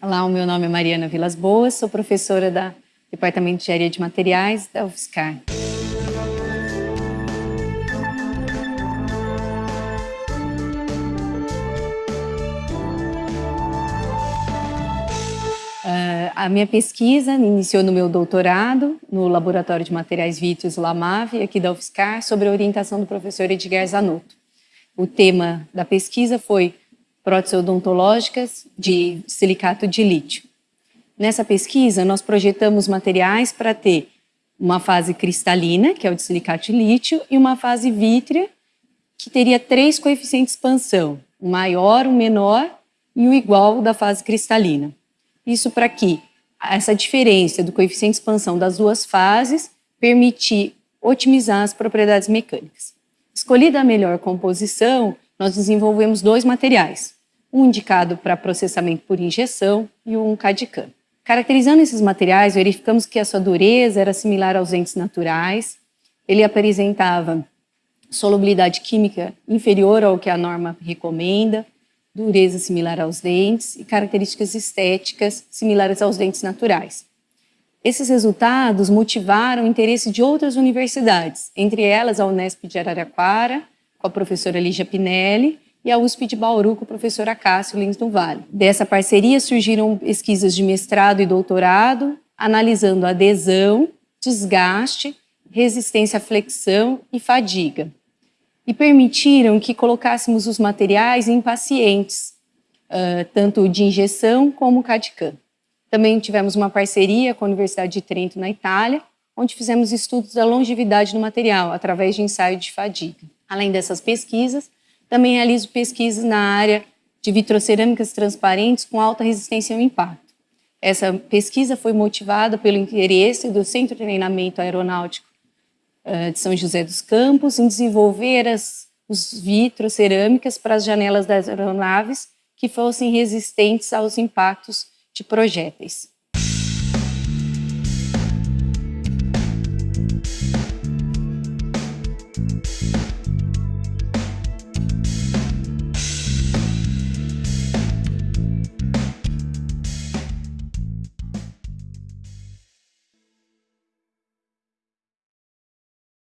Olá, o meu nome é Mariana Vilas Boas, sou professora da Departamento de Engenharia de Materiais da UFSCar. Uh, a minha pesquisa iniciou no meu doutorado, no Laboratório de Materiais Vítreos LAMAV, aqui da UFSCar, sobre a orientação do professor Edgar Zanotto. O tema da pesquisa foi próteses odontológicas de silicato de lítio. Nessa pesquisa, nós projetamos materiais para ter uma fase cristalina, que é o de silicato de lítio, e uma fase vítrea, que teria três coeficientes de expansão, o maior, o menor e o igual da fase cristalina. Isso para que essa diferença do coeficiente de expansão das duas fases permitir otimizar as propriedades mecânicas. Escolhida a melhor composição, nós desenvolvemos dois materiais, um indicado para processamento por injeção e um CAD-CAM. Caracterizando esses materiais, verificamos que a sua dureza era similar aos dentes naturais, ele apresentava solubilidade química inferior ao que a norma recomenda, dureza similar aos dentes e características estéticas similares aos dentes naturais. Esses resultados motivaram o interesse de outras universidades, entre elas a Unesp de Araraquara, com a professora Lígia Pinelli, e a USP de Bauru com o professor Acácio Lins do Vale. Dessa parceria surgiram pesquisas de mestrado e doutorado, analisando adesão, desgaste, resistência à flexão e fadiga. E permitiram que colocássemos os materiais em pacientes, tanto de injeção como CAD-CAM. Também tivemos uma parceria com a Universidade de Trento, na Itália, onde fizemos estudos da longevidade do material, através de ensaio de fadiga. Além dessas pesquisas, também realizo pesquisas na área de vitrocerâmicas transparentes com alta resistência ao impacto. Essa pesquisa foi motivada pelo interesse do Centro de Treinamento Aeronáutico uh, de São José dos Campos em desenvolver as os vitrocerâmicas para as janelas das aeronaves que fossem resistentes aos impactos de projéteis.